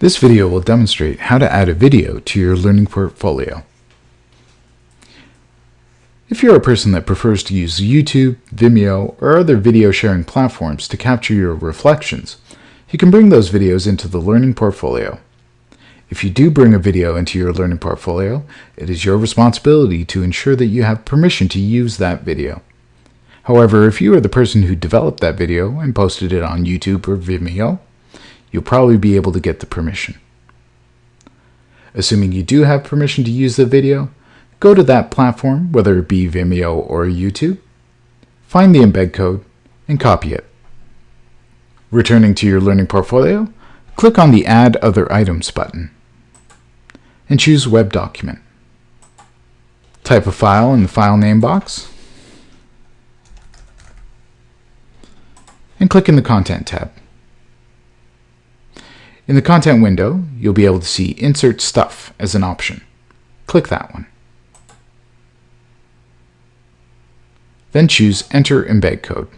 This video will demonstrate how to add a video to your learning portfolio. If you're a person that prefers to use YouTube, Vimeo, or other video sharing platforms to capture your reflections, you can bring those videos into the learning portfolio. If you do bring a video into your learning portfolio, it is your responsibility to ensure that you have permission to use that video. However, if you are the person who developed that video and posted it on YouTube or Vimeo, you'll probably be able to get the permission. Assuming you do have permission to use the video, Go to that platform, whether it be Vimeo or YouTube, find the embed code, and copy it. Returning to your learning portfolio, click on the Add Other Items button and choose Web Document. Type a file in the file name box and click in the Content tab. In the Content window, you'll be able to see Insert Stuff as an option. Click that one. Then choose Enter Embed Code.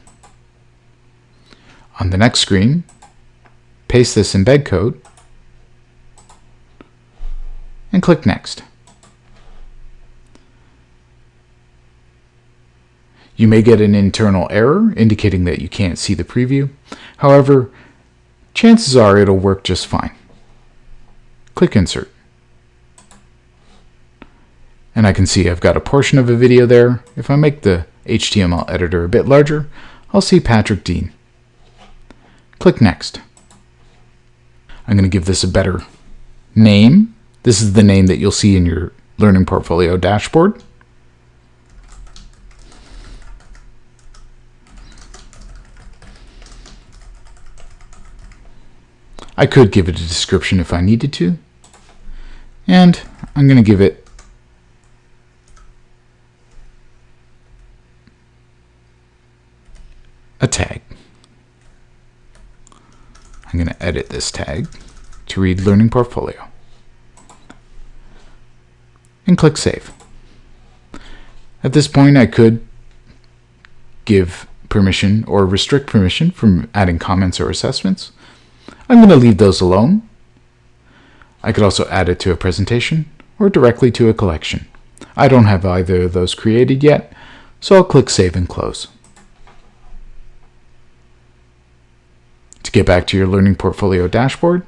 On the next screen, paste this embed code and click Next. You may get an internal error indicating that you can't see the preview. However, chances are it'll work just fine. Click Insert. And I can see I've got a portion of a video there. If I make the HTML editor a bit larger, I'll see Patrick Dean. Click Next. I'm going to give this a better name. This is the name that you'll see in your Learning Portfolio dashboard. I could give it a description if I needed to. And I'm going to give it a tag. I'm going to edit this tag to read Learning Portfolio. And click Save. At this point, I could give permission or restrict permission from adding comments or assessments. I'm going to leave those alone. I could also add it to a presentation or directly to a collection. I don't have either of those created yet, so I'll click Save and Close. To get back to your Learning Portfolio dashboard,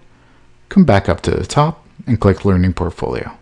come back up to the top and click Learning Portfolio.